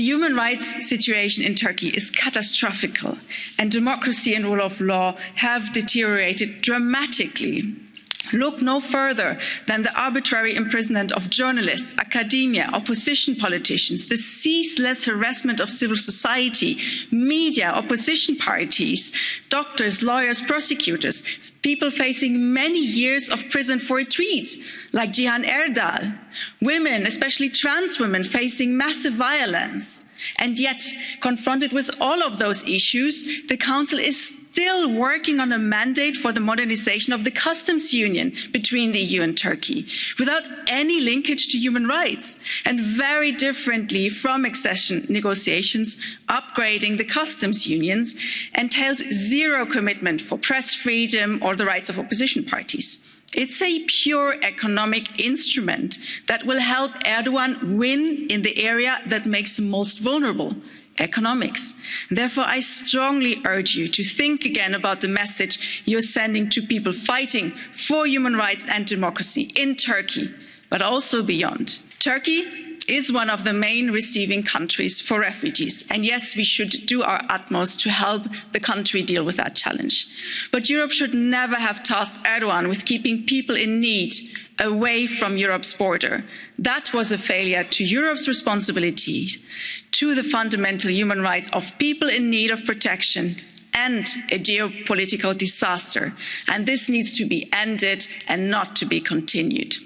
The human rights situation in Turkey is catastrophic and democracy and rule of law have deteriorated dramatically. Look no further than the arbitrary imprisonment of journalists, academia, opposition politicians, the ceaseless harassment of civil society, media, opposition parties, doctors, lawyers, prosecutors, people facing many years of prison for a tweet, like Cihan Erdal, women, especially trans women, facing massive violence. And yet, confronted with all of those issues, the Council is still working on a mandate for the modernisation of the customs union between the EU and Turkey, without any linkage to human rights, and very differently from accession negotiations, upgrading the customs unions entails zero commitment for press freedom or the rights of opposition parties. It's a pure economic instrument that will help Erdogan win in the area that makes him most vulnerable economics. Therefore, I strongly urge you to think again about the message you're sending to people fighting for human rights and democracy in Turkey, but also beyond. Turkey is one of the main receiving countries for refugees. And yes, we should do our utmost to help the country deal with that challenge. But Europe should never have tasked Erdogan with keeping people in need away from Europe's border. That was a failure to Europe's responsibility to the fundamental human rights of people in need of protection and a geopolitical disaster. And this needs to be ended and not to be continued.